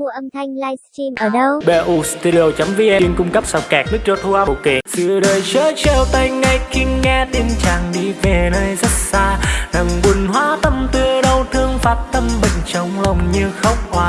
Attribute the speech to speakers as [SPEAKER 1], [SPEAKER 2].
[SPEAKER 1] Mua âm thanh livestream ở đâu?
[SPEAKER 2] BU Studio.vn chuyên cung cấp sao kẹt nước cho thu âm phụ kiện Xưa đời chớ treo tay ngay khi nghe tin chàng đi về nơi rất xa. Nàng buồn hóa tâm tư đau thương phát tâm bệnh trong lòng như khóc hoa